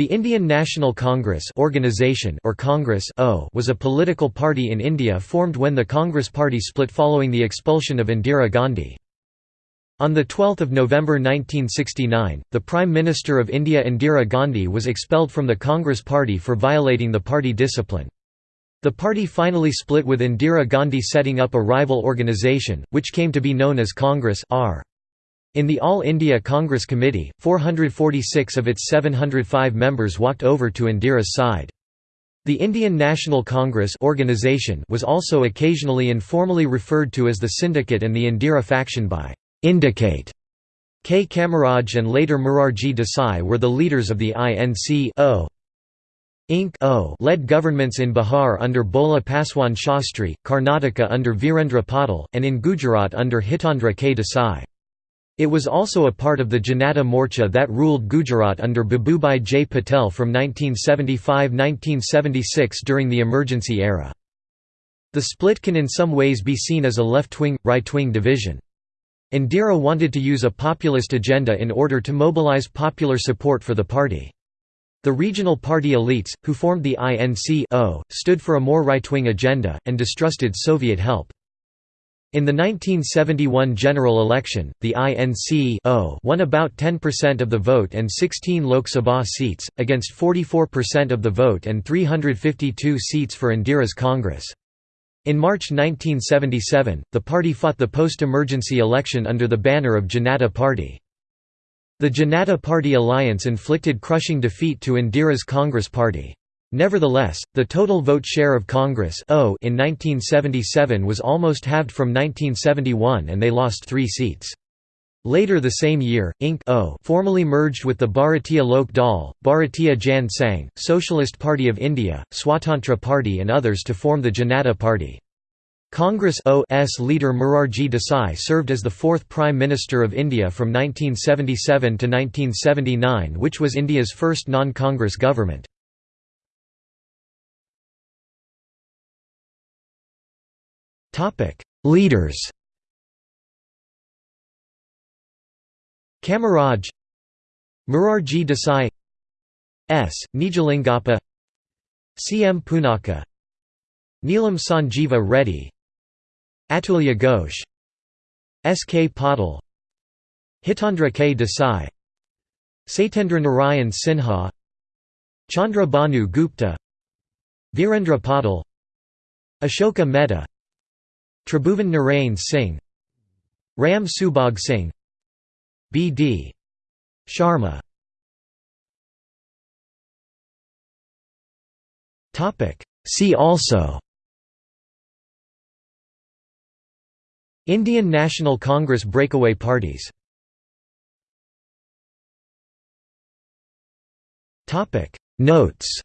The Indian National Congress organization or Congress o was a political party in India formed when the Congress party split following the expulsion of Indira Gandhi. On 12 November 1969, the Prime Minister of India Indira Gandhi was expelled from the Congress party for violating the party discipline. The party finally split with Indira Gandhi setting up a rival organisation, which came to be known as Congress R. In the All India Congress Committee, 446 of its 705 members walked over to Indira's side. The Indian National Congress organization was also occasionally informally referred to as the Syndicate and the Indira faction by Indicate. K. Kamaraj and later Morarji Desai were the leaders of the INC -O. Inc. -O led governments in Bihar under Bhola Paswan Shastri, Karnataka under Virendra Patil, and in Gujarat under Hitendra K. Desai. It was also a part of the Janata Morcha that ruled Gujarat under Babubhai J. Patel from 1975–1976 during the emergency era. The split can in some ways be seen as a left-wing, right-wing division. Indira wanted to use a populist agenda in order to mobilize popular support for the party. The regional party elites, who formed the INC stood for a more right-wing agenda, and distrusted Soviet help. In the 1971 general election, the INC won about 10% of the vote and 16 Lok Sabha seats, against 44% of the vote and 352 seats for Indira's Congress. In March 1977, the party fought the post-emergency election under the banner of Janata Party. The Janata Party alliance inflicted crushing defeat to Indira's Congress Party. Nevertheless, the total vote share of Congress o in 1977 was almost halved from 1971 and they lost three seats. Later the same year, Inc. O formally merged with the Bharatiya Lok Dal, Bharatiya Jan Sangh, Socialist Party of India, Swatantra Party and others to form the Janata Party. Congress O's leader Morarji Desai served as the fourth Prime Minister of India from 1977 to 1979 which was India's first non-Congress government. Leaders Kamaraj Morarji Desai S. Nijalingappa C. M. Poonacha Neelam Sanjeeva Reddy Atulya Ghosh S. K. Patil Hitendra K. Desai Satyendra Narayan Sinha Chandra Bhanu Gupta Virendra Patil Ashoka Mehta Tribhuvan Narain Singh Ram Subhag Singh B.D. Sharma See also Indian National Congress breakaway parties Topic Notes